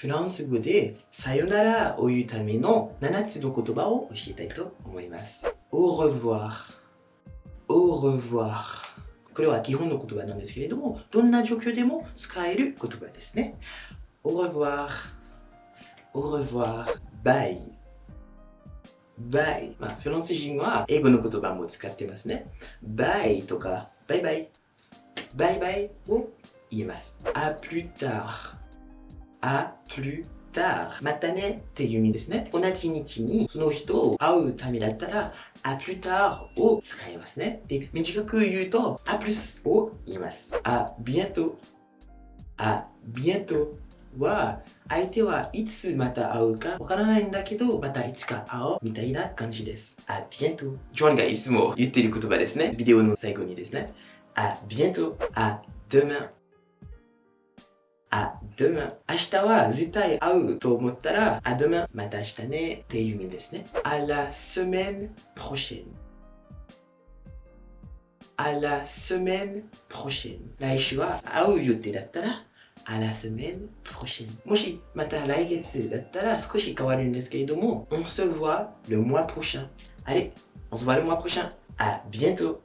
フランス語でさよならを言うための7つの言葉を教えたいと思います。au revoir, au revoir これは基本の言葉なんですけれども、どんな状況でも使える言葉ですね。au revoir, au revoir, bye, bye まあ、フランス人は英語の言葉も使ってますね。bye とか、バイバイ、バイバイを言います。à plus tard, à plus tard またねっていう意味ですね。同じ日にその人を会うためだったら、à plus tard を使いますね。で、短く言うと、à plus を言います。à bientôt, à bientôt は、相手はいつまた会うかわからないんだけど、またいつか会おうみたいな感じです。à bientôt ジョンがいつも言ってる言葉ですね。ビデオの最後にですね。à bientôt, à demain、demain。明日は絶対会うと思ったら、あ、demain。また明日ねっていう意味ですね。à la semaine prochaine。à la semaine prochaine。来週は会う予定だったら、à la semaine prochaine。もしまた来月だったら少し変わるんですけれども、on se voit le mois prochain。Allez, on se voit le mois prochain. À bientôt.